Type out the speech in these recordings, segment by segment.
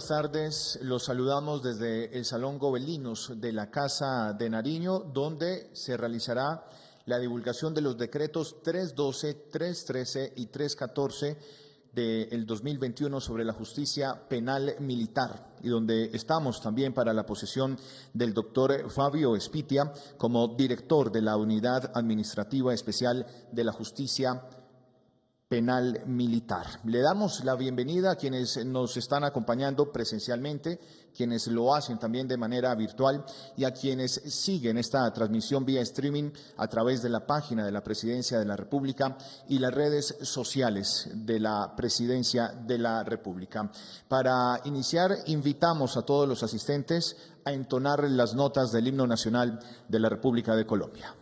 buenas tardes. Los saludamos desde el Salón Gobelinos de la Casa de Nariño, donde se realizará la divulgación de los decretos 312, 313 y 314 del 2021 sobre la justicia penal militar y donde estamos también para la posesión del doctor Fabio Espitia como director de la Unidad Administrativa Especial de la Justicia Penal Militar. Le damos la bienvenida a quienes nos están acompañando presencialmente, quienes lo hacen también de manera virtual y a quienes siguen esta transmisión vía streaming a través de la página de la Presidencia de la República y las redes sociales de la Presidencia de la República. Para iniciar, invitamos a todos los asistentes a entonar las notas del himno nacional de la República de Colombia.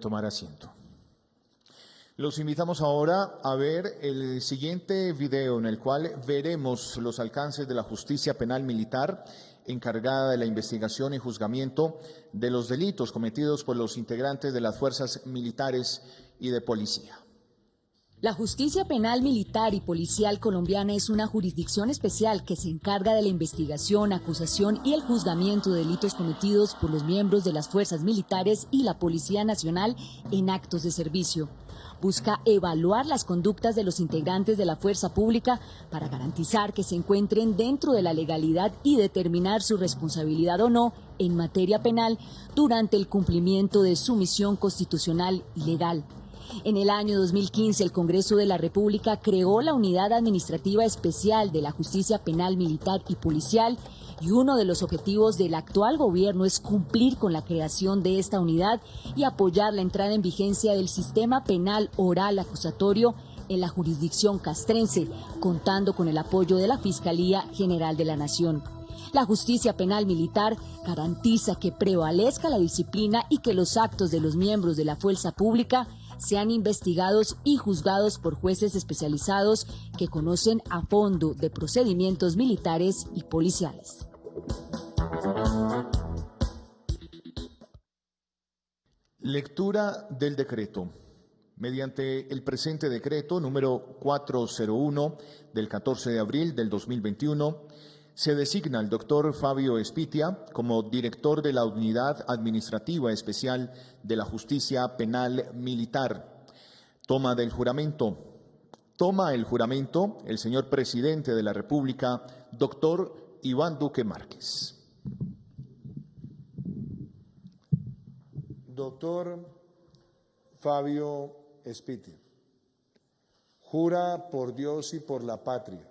Tomar asiento. Los invitamos ahora a ver el siguiente video en el cual veremos los alcances de la justicia penal militar encargada de la investigación y juzgamiento de los delitos cometidos por los integrantes de las fuerzas militares y de policía. La justicia penal militar y policial colombiana es una jurisdicción especial que se encarga de la investigación, acusación y el juzgamiento de delitos cometidos por los miembros de las fuerzas militares y la Policía Nacional en actos de servicio. Busca evaluar las conductas de los integrantes de la fuerza pública para garantizar que se encuentren dentro de la legalidad y determinar su responsabilidad o no en materia penal durante el cumplimiento de su misión constitucional y legal. En el año 2015, el Congreso de la República creó la Unidad Administrativa Especial de la Justicia Penal Militar y Policial y uno de los objetivos del actual gobierno es cumplir con la creación de esta unidad y apoyar la entrada en vigencia del sistema penal oral acusatorio en la jurisdicción castrense, contando con el apoyo de la Fiscalía General de la Nación. La justicia penal militar garantiza que prevalezca la disciplina y que los actos de los miembros de la fuerza pública sean investigados y juzgados por jueces especializados que conocen a fondo de procedimientos militares y policiales. Lectura del decreto. Mediante el presente decreto número 401 del 14 de abril del 2021, se designa al doctor Fabio Espitia como director de la Unidad Administrativa Especial de la Justicia Penal Militar. Toma del juramento. Toma el juramento el señor presidente de la República, doctor Iván Duque Márquez. Doctor Fabio Espitia, jura por Dios y por la patria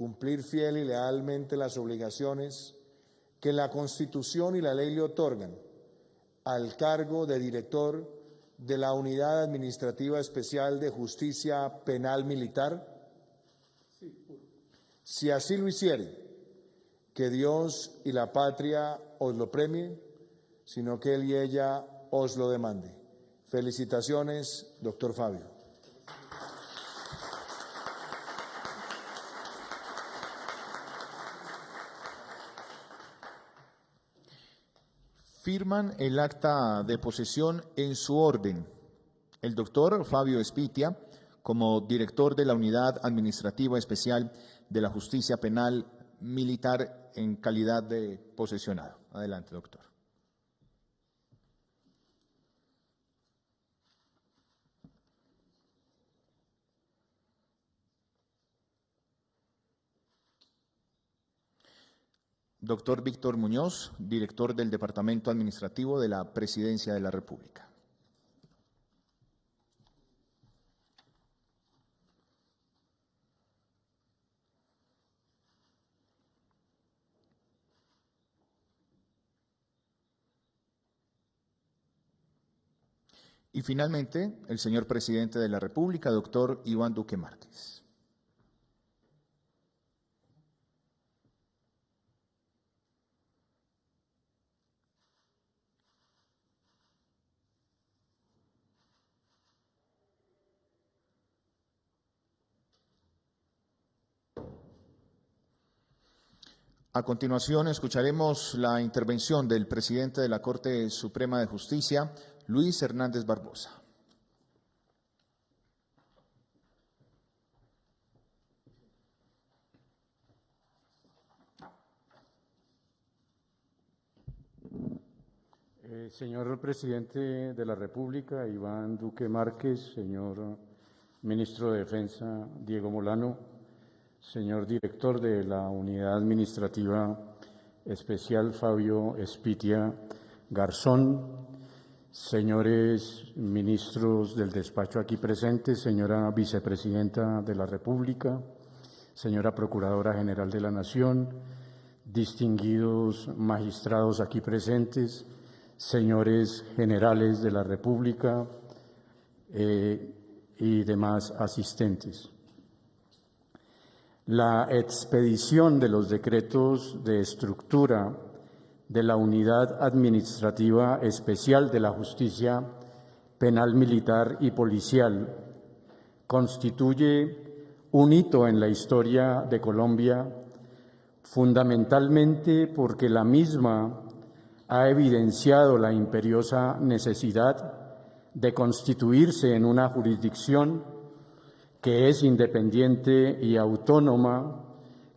cumplir fiel y lealmente las obligaciones que la Constitución y la ley le otorgan al cargo de director de la Unidad Administrativa Especial de Justicia Penal Militar? Si así lo hiciere, que Dios y la patria os lo premien, sino que Él y ella os lo demande. Felicitaciones, doctor Fabio. Firman el acta de posesión en su orden el doctor Fabio Espitia como director de la Unidad Administrativa Especial de la Justicia Penal Militar en calidad de posesionado. Adelante, doctor. Doctor Víctor Muñoz, director del Departamento Administrativo de la Presidencia de la República. Y finalmente, el señor presidente de la República, doctor Iván Duque Márquez. A continuación, escucharemos la intervención del presidente de la Corte Suprema de Justicia, Luis Hernández Barbosa. Eh, señor presidente de la República, Iván Duque Márquez, señor ministro de Defensa, Diego Molano, señor director de la Unidad Administrativa Especial, Fabio Espitia Garzón, señores ministros del despacho aquí presentes, señora vicepresidenta de la República, señora Procuradora General de la Nación, distinguidos magistrados aquí presentes, señores generales de la República eh, y demás asistentes. La expedición de los decretos de estructura de la Unidad Administrativa Especial de la Justicia Penal Militar y Policial constituye un hito en la historia de Colombia, fundamentalmente porque la misma ha evidenciado la imperiosa necesidad de constituirse en una jurisdicción que es independiente y autónoma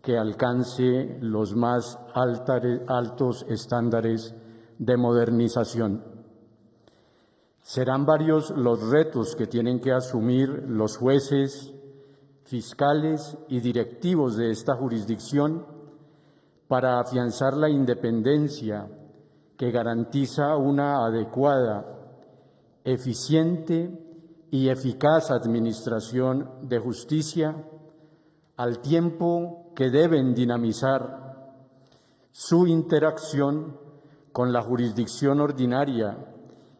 que alcance los más altos estándares de modernización. Serán varios los retos que tienen que asumir los jueces, fiscales y directivos de esta jurisdicción para afianzar la independencia que garantiza una adecuada, eficiente y eficaz administración de justicia al tiempo que deben dinamizar su interacción con la jurisdicción ordinaria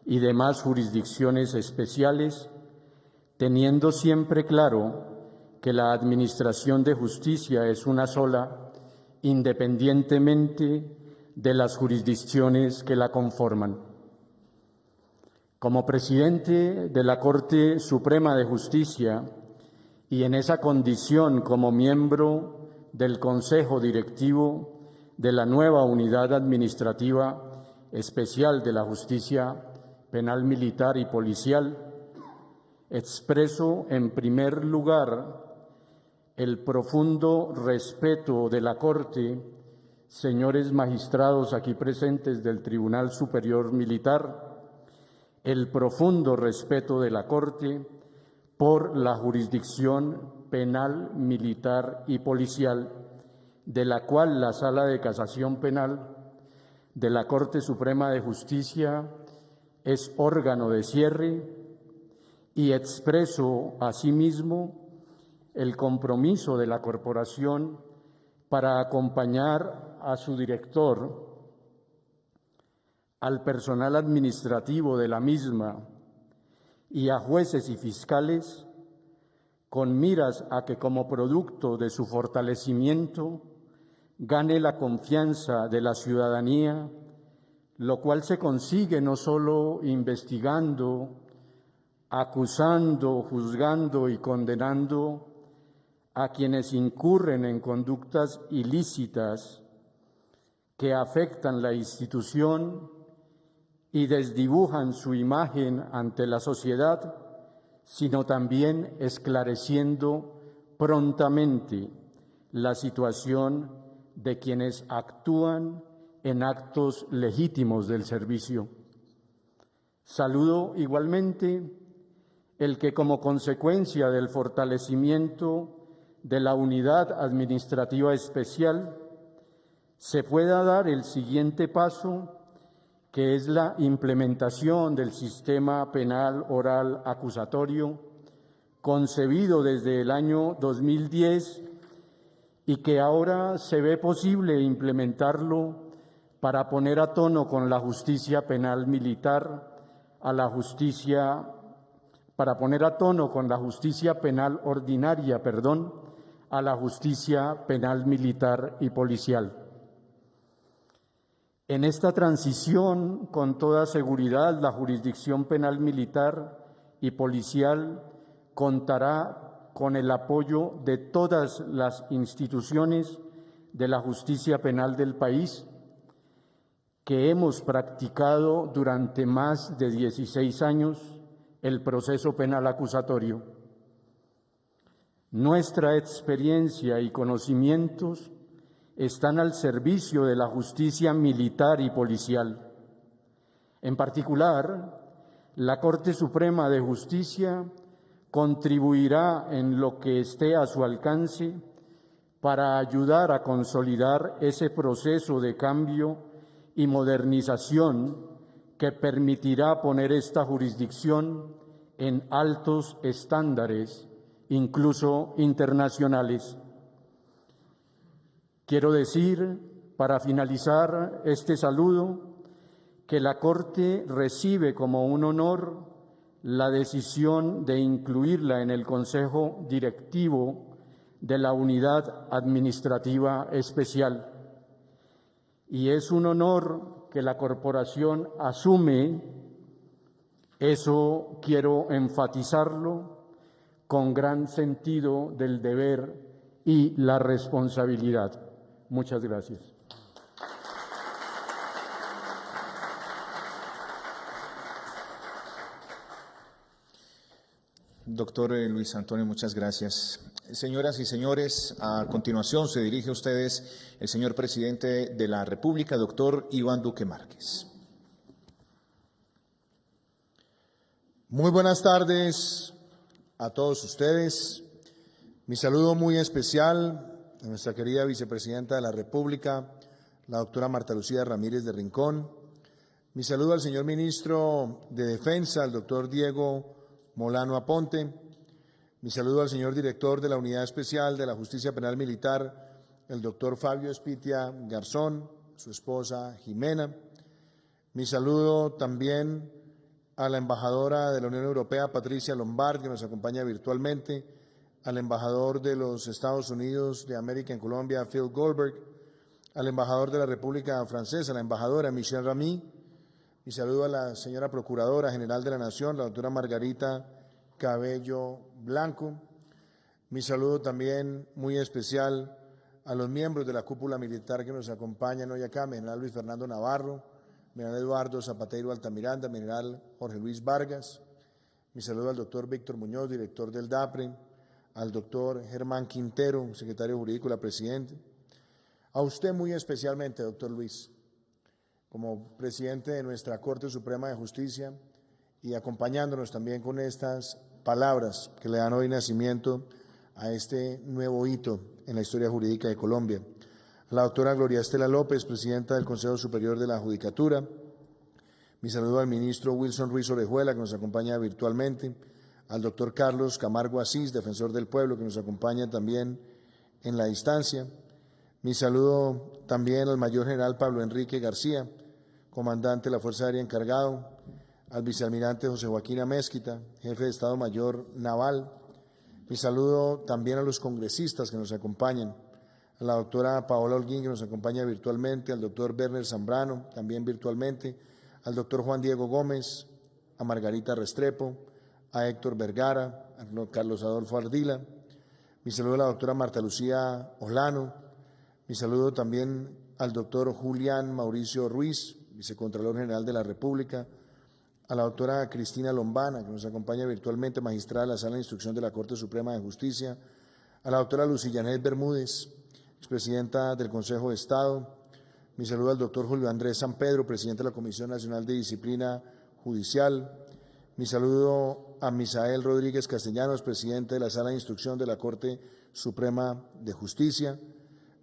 y demás jurisdicciones especiales, teniendo siempre claro que la Administración de Justicia es una sola, independientemente de las jurisdicciones que la conforman. Como presidente de la Corte Suprema de Justicia y en esa condición como miembro del Consejo Directivo de la nueva Unidad Administrativa Especial de la Justicia Penal Militar y Policial, expreso en primer lugar el profundo respeto de la Corte, señores magistrados aquí presentes del Tribunal Superior Militar, el profundo respeto de la Corte por la jurisdicción penal, militar y policial, de la cual la Sala de Casación Penal de la Corte Suprema de Justicia es órgano de cierre y expreso asimismo el compromiso de la corporación para acompañar a su director, al personal administrativo de la misma y a jueces y fiscales con miras a que como producto de su fortalecimiento gane la confianza de la ciudadanía, lo cual se consigue no solo investigando, acusando, juzgando y condenando a quienes incurren en conductas ilícitas que afectan la institución y desdibujan su imagen ante la sociedad, sino también esclareciendo prontamente la situación de quienes actúan en actos legítimos del servicio. Saludo igualmente el que como consecuencia del fortalecimiento de la unidad administrativa especial se pueda dar el siguiente paso, que es la implementación del sistema penal oral acusatorio, concebido desde el año 2010 y que ahora se ve posible implementarlo para poner a tono con la justicia penal militar, a la justicia, para poner a tono con la justicia penal ordinaria, perdón, a la justicia penal militar y policial. En esta transición, con toda seguridad, la jurisdicción penal militar y policial contará con el apoyo de todas las instituciones de la justicia penal del país que hemos practicado durante más de 16 años el proceso penal acusatorio. Nuestra experiencia y conocimientos están al servicio de la justicia militar y policial. En particular, la Corte Suprema de Justicia contribuirá en lo que esté a su alcance para ayudar a consolidar ese proceso de cambio y modernización que permitirá poner esta jurisdicción en altos estándares, incluso internacionales. Quiero decir, para finalizar este saludo, que la Corte recibe como un honor la decisión de incluirla en el Consejo Directivo de la Unidad Administrativa Especial. Y es un honor que la corporación asume, eso quiero enfatizarlo, con gran sentido del deber y la responsabilidad. Muchas gracias. Doctor eh, Luis Antonio, muchas gracias. Señoras y señores, a continuación se dirige a ustedes el señor presidente de la República, doctor Iván Duque Márquez. Muy buenas tardes a todos ustedes. Mi saludo muy especial a nuestra querida vicepresidenta de la República, la doctora Marta Lucía Ramírez de Rincón. Mi saludo al señor ministro de Defensa, el doctor Diego Molano Aponte. Mi saludo al señor director de la Unidad Especial de la Justicia Penal Militar, el doctor Fabio Espitia Garzón, su esposa Jimena. Mi saludo también a la embajadora de la Unión Europea, Patricia Lombard, que nos acompaña virtualmente, al embajador de los Estados Unidos de América en Colombia, Phil Goldberg, al embajador de la República Francesa, la embajadora Michelle Ramy, mi saludo a la señora Procuradora General de la Nación, la doctora Margarita Cabello Blanco. Mi saludo también muy especial a los miembros de la cúpula militar que nos acompañan hoy acá, general Luis Fernando Navarro, general Eduardo Zapatero Altamiranda, general Jorge Luis Vargas. Mi saludo al doctor Víctor Muñoz, director del DAPRE, al doctor Germán Quintero, secretario jurídico de la Presidente. A usted muy especialmente, doctor Luis como presidente de nuestra Corte Suprema de Justicia y acompañándonos también con estas palabras que le dan hoy nacimiento a este nuevo hito en la historia jurídica de Colombia. A la doctora Gloria Estela López, presidenta del Consejo Superior de la Judicatura. Mi saludo al ministro Wilson Ruiz Orejuela, que nos acompaña virtualmente. Al doctor Carlos Camargo Asís, defensor del pueblo, que nos acompaña también en la distancia. Mi saludo también al mayor general Pablo Enrique García, comandante de la Fuerza Aérea encargado, al vicealmirante José Joaquín Amezquita, jefe de Estado Mayor Naval. Mi saludo también a los congresistas que nos acompañan, a la doctora Paola Holguín, que nos acompaña virtualmente, al doctor Werner Zambrano, también virtualmente, al doctor Juan Diego Gómez, a Margarita Restrepo, a Héctor Vergara, a Carlos Adolfo Ardila. Mi saludo a la doctora Marta Lucía Olano. Mi saludo también al doctor Julián Mauricio Ruiz, vicecontralor general de la República, a la doctora Cristina Lombana, que nos acompaña virtualmente, magistrada de la Sala de Instrucción de la Corte Suprema de Justicia, a la doctora Lucillanet Bermúdez, expresidenta del Consejo de Estado. Mi saludo al doctor Julio Andrés San Pedro, presidente de la Comisión Nacional de Disciplina Judicial. Mi saludo a Misael Rodríguez Castellanos, presidente de la Sala de Instrucción de la Corte Suprema de Justicia.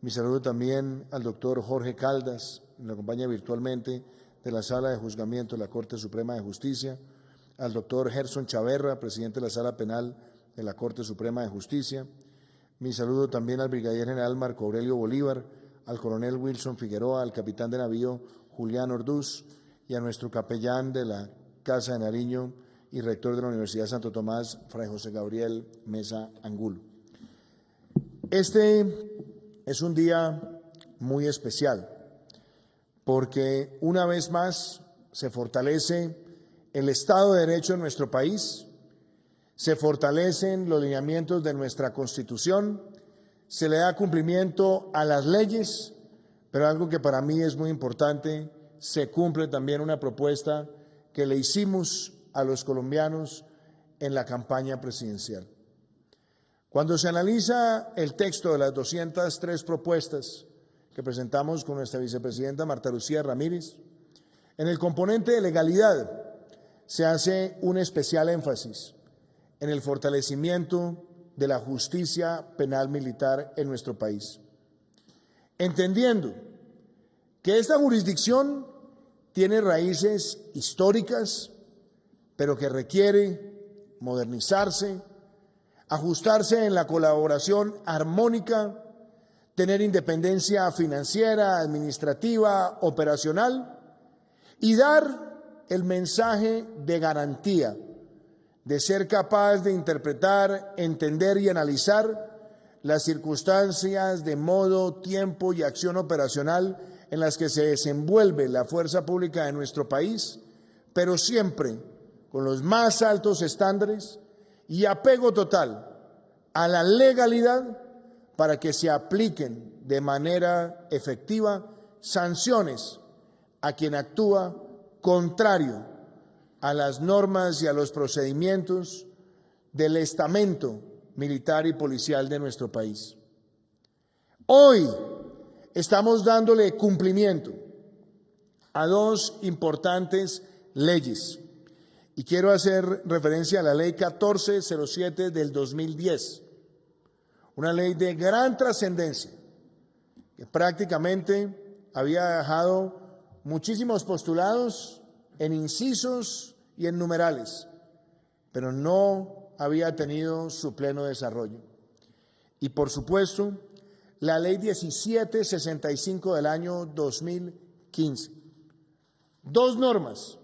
Mi saludo también al doctor Jorge Caldas, nos acompaña virtualmente, de la Sala de Juzgamiento de la Corte Suprema de Justicia, al doctor Gerson Chaverra, presidente de la Sala Penal de la Corte Suprema de Justicia. Mi saludo también al brigadier general Marco Aurelio Bolívar, al coronel Wilson Figueroa, al capitán de navío Julián Orduz y a nuestro capellán de la Casa de Nariño y rector de la Universidad Santo Tomás, Fray José Gabriel Mesa Angulo. Este es un día muy especial porque una vez más se fortalece el Estado de Derecho en nuestro país, se fortalecen los lineamientos de nuestra Constitución, se le da cumplimiento a las leyes, pero algo que para mí es muy importante, se cumple también una propuesta que le hicimos a los colombianos en la campaña presidencial. Cuando se analiza el texto de las 203 propuestas que presentamos con nuestra vicepresidenta Marta Lucía Ramírez. En el componente de legalidad se hace un especial énfasis en el fortalecimiento de la justicia penal militar en nuestro país, entendiendo que esta jurisdicción tiene raíces históricas, pero que requiere modernizarse, ajustarse en la colaboración armónica tener independencia financiera, administrativa, operacional y dar el mensaje de garantía, de ser capaz de interpretar, entender y analizar las circunstancias de modo, tiempo y acción operacional en las que se desenvuelve la fuerza pública de nuestro país, pero siempre con los más altos estándares y apego total a la legalidad para que se apliquen de manera efectiva sanciones a quien actúa contrario a las normas y a los procedimientos del estamento militar y policial de nuestro país. Hoy estamos dándole cumplimiento a dos importantes leyes y quiero hacer referencia a la ley 1407 del 2010 una ley de gran trascendencia que prácticamente había dejado muchísimos postulados en incisos y en numerales, pero no había tenido su pleno desarrollo. Y por supuesto, la ley 1765 del año 2015. Dos normas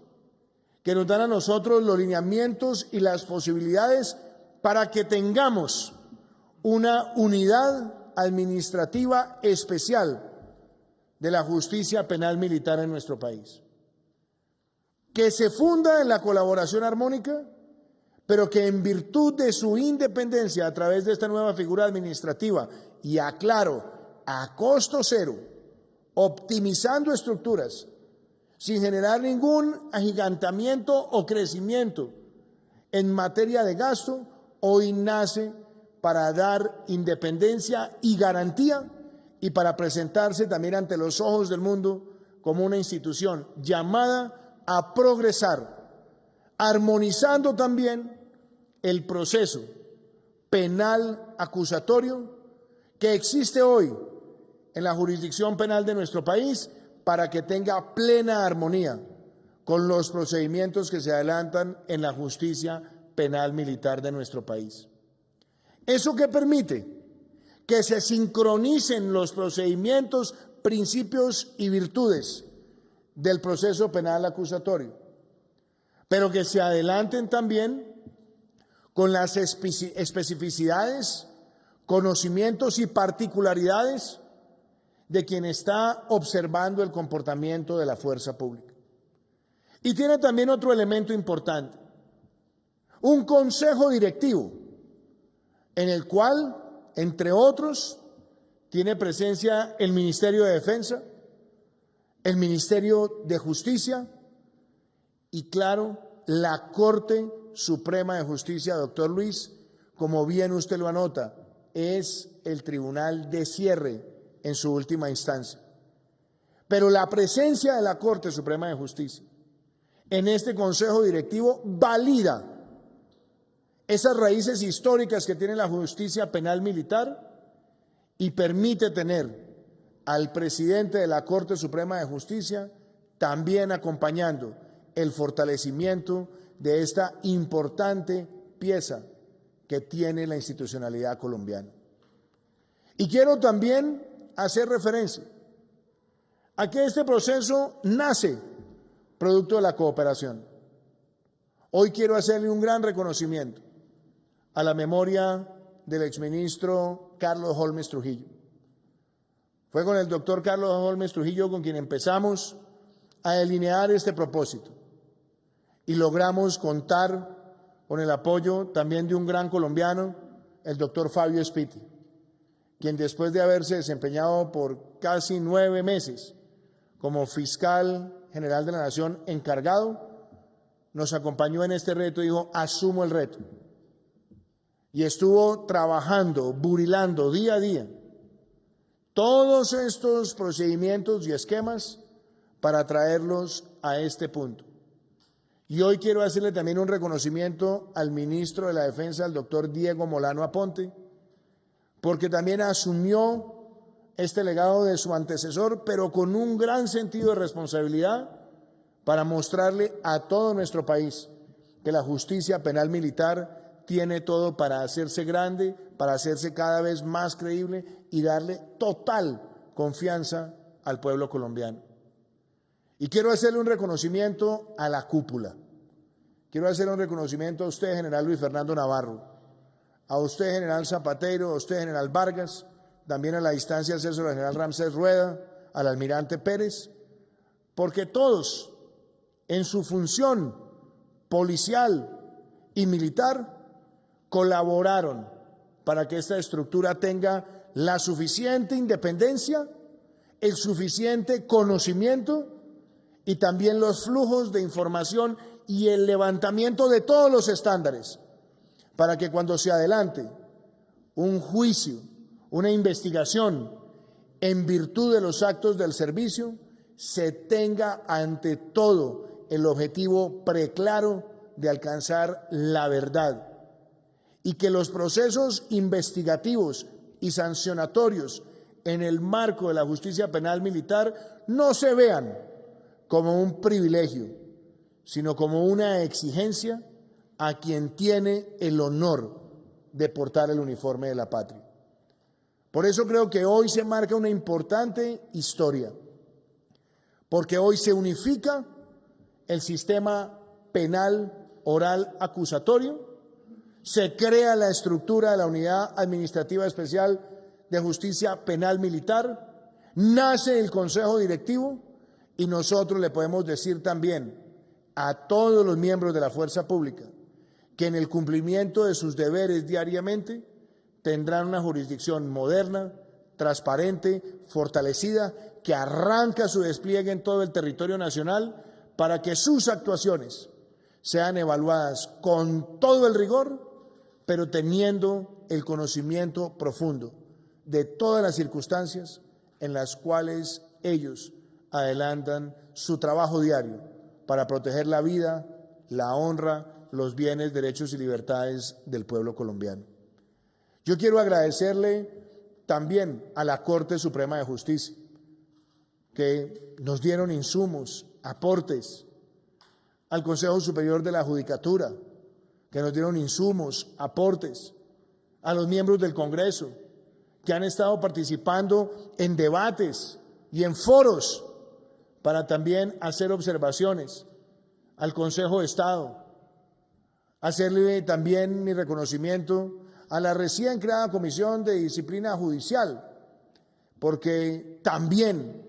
que nos dan a nosotros los lineamientos y las posibilidades para que tengamos una unidad administrativa especial de la justicia penal militar en nuestro país, que se funda en la colaboración armónica, pero que en virtud de su independencia a través de esta nueva figura administrativa, y aclaro, a costo cero, optimizando estructuras, sin generar ningún agigantamiento o crecimiento en materia de gasto, hoy nace para dar independencia y garantía y para presentarse también ante los ojos del mundo como una institución llamada a progresar, armonizando también el proceso penal acusatorio que existe hoy en la jurisdicción penal de nuestro país para que tenga plena armonía con los procedimientos que se adelantan en la justicia penal militar de nuestro país. ¿Eso qué permite? Que se sincronicen los procedimientos, principios y virtudes del proceso penal acusatorio, pero que se adelanten también con las especificidades, conocimientos y particularidades de quien está observando el comportamiento de la fuerza pública. Y tiene también otro elemento importante, un consejo directivo en el cual, entre otros, tiene presencia el Ministerio de Defensa, el Ministerio de Justicia y, claro, la Corte Suprema de Justicia, doctor Luis, como bien usted lo anota, es el tribunal de cierre en su última instancia. Pero la presencia de la Corte Suprema de Justicia en este Consejo Directivo valida esas raíces históricas que tiene la justicia penal militar y permite tener al presidente de la Corte Suprema de Justicia también acompañando el fortalecimiento de esta importante pieza que tiene la institucionalidad colombiana. Y quiero también hacer referencia a que este proceso nace producto de la cooperación. Hoy quiero hacerle un gran reconocimiento a la memoria del exministro Carlos Holmes Trujillo. Fue con el doctor Carlos Holmes Trujillo con quien empezamos a delinear este propósito y logramos contar con el apoyo también de un gran colombiano, el doctor Fabio Spiti, quien después de haberse desempeñado por casi nueve meses como fiscal general de la Nación encargado, nos acompañó en este reto y dijo, asumo el reto. Y estuvo trabajando, burilando día a día todos estos procedimientos y esquemas para traerlos a este punto. Y hoy quiero hacerle también un reconocimiento al ministro de la Defensa, el doctor Diego Molano Aponte, porque también asumió este legado de su antecesor, pero con un gran sentido de responsabilidad para mostrarle a todo nuestro país que la justicia penal militar tiene todo para hacerse grande, para hacerse cada vez más creíble y darle total confianza al pueblo colombiano. Y quiero hacerle un reconocimiento a la cúpula. Quiero hacerle un reconocimiento a usted, general Luis Fernando Navarro, a usted, general Zapatero, a usted, general Vargas, también a la distancia al asesor general Ramsés Rueda, al almirante Pérez, porque todos en su función policial y militar colaboraron para que esta estructura tenga la suficiente independencia, el suficiente conocimiento y también los flujos de información y el levantamiento de todos los estándares para que cuando se adelante un juicio una investigación en virtud de los actos del servicio, se tenga ante todo el objetivo preclaro de alcanzar la verdad. Y que los procesos investigativos y sancionatorios en el marco de la justicia penal militar no se vean como un privilegio, sino como una exigencia a quien tiene el honor de portar el uniforme de la patria. Por eso creo que hoy se marca una importante historia, porque hoy se unifica el sistema penal oral acusatorio, se crea la estructura de la Unidad Administrativa Especial de Justicia Penal Militar, nace el Consejo Directivo y nosotros le podemos decir también a todos los miembros de la fuerza pública que en el cumplimiento de sus deberes diariamente tendrán una jurisdicción moderna, transparente, fortalecida, que arranca su despliegue en todo el territorio nacional para que sus actuaciones sean evaluadas con todo el rigor, pero teniendo el conocimiento profundo de todas las circunstancias en las cuales ellos adelantan su trabajo diario para proteger la vida, la honra los bienes, derechos y libertades del pueblo colombiano. Yo quiero agradecerle también a la Corte Suprema de Justicia, que nos dieron insumos, aportes, al Consejo Superior de la Judicatura, que nos dieron insumos, aportes, a los miembros del Congreso, que han estado participando en debates y en foros para también hacer observaciones al Consejo de Estado, hacerle también mi reconocimiento a la recién creada Comisión de Disciplina Judicial, porque también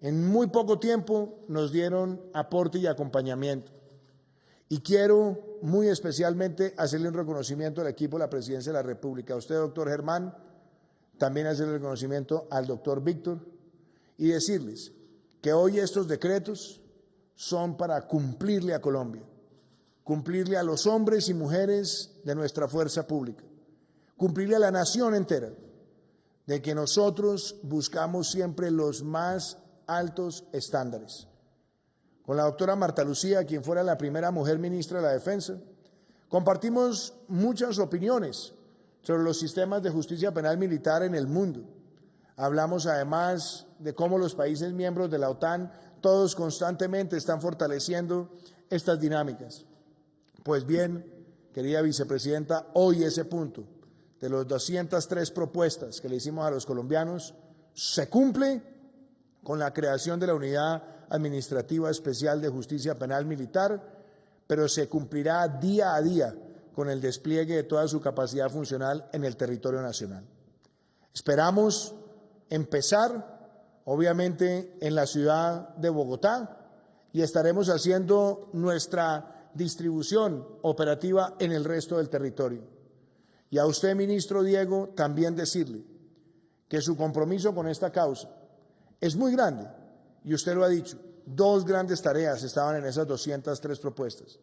en muy poco tiempo nos dieron aporte y acompañamiento. Y quiero muy especialmente hacerle un reconocimiento al equipo de la Presidencia de la República, a usted, doctor Germán, también hacerle reconocimiento al doctor Víctor y decirles que hoy estos decretos son para cumplirle a Colombia, cumplirle a los hombres y mujeres de nuestra fuerza pública, cumplirle a la nación entera, de que nosotros buscamos siempre los más altos estándares. Con la doctora Marta Lucía, quien fuera la primera mujer ministra de la Defensa, compartimos muchas opiniones sobre los sistemas de justicia penal militar en el mundo. Hablamos además de cómo los países miembros de la OTAN todos constantemente están fortaleciendo estas dinámicas. Pues bien, querida vicepresidenta, hoy ese punto de los 203 propuestas que le hicimos a los colombianos se cumple con la creación de la Unidad Administrativa Especial de Justicia Penal Militar, pero se cumplirá día a día con el despliegue de toda su capacidad funcional en el territorio nacional. Esperamos empezar, obviamente, en la ciudad de Bogotá y estaremos haciendo nuestra distribución operativa en el resto del territorio. Y a usted, ministro Diego, también decirle que su compromiso con esta causa es muy grande, y usted lo ha dicho, dos grandes tareas estaban en esas 203 propuestas.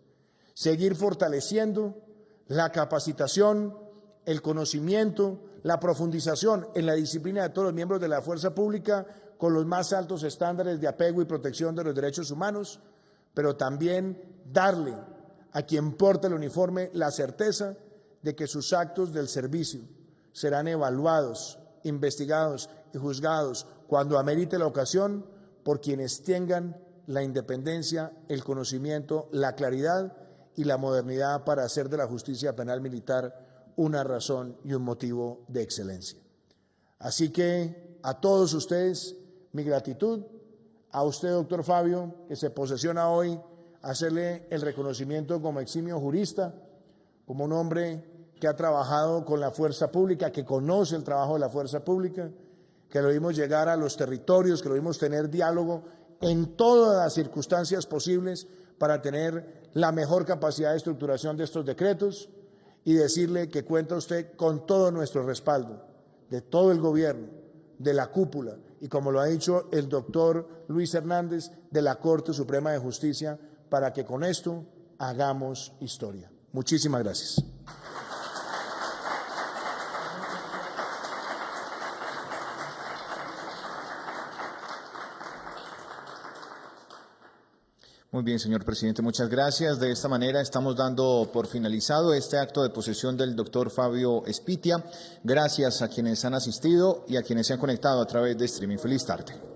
Seguir fortaleciendo la capacitación, el conocimiento, la profundización en la disciplina de todos los miembros de la fuerza pública con los más altos estándares de apego y protección de los derechos humanos, pero también darle a quien porta el uniforme la certeza de que sus actos del servicio serán evaluados, investigados y juzgados cuando amerite la ocasión por quienes tengan la independencia, el conocimiento, la claridad y la modernidad para hacer de la justicia penal militar una razón y un motivo de excelencia. Así que a todos ustedes mi gratitud, a usted, doctor Fabio, que se posesiona hoy, hacerle el reconocimiento como eximio jurista, como un hombre que ha trabajado con la fuerza pública, que conoce el trabajo de la fuerza pública, que lo vimos llegar a los territorios, que lo vimos tener diálogo en todas las circunstancias posibles para tener la mejor capacidad de estructuración de estos decretos y decirle que cuenta usted con todo nuestro respaldo, de todo el gobierno, de la cúpula y, como lo ha dicho el doctor Luis Hernández, de la Corte Suprema de Justicia, para que con esto hagamos historia. Muchísimas gracias. Muy bien, señor presidente, muchas gracias. De esta manera estamos dando por finalizado este acto de posesión del doctor Fabio Espitia. Gracias a quienes han asistido y a quienes se han conectado a través de streaming. Feliz tarde.